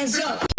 hands up.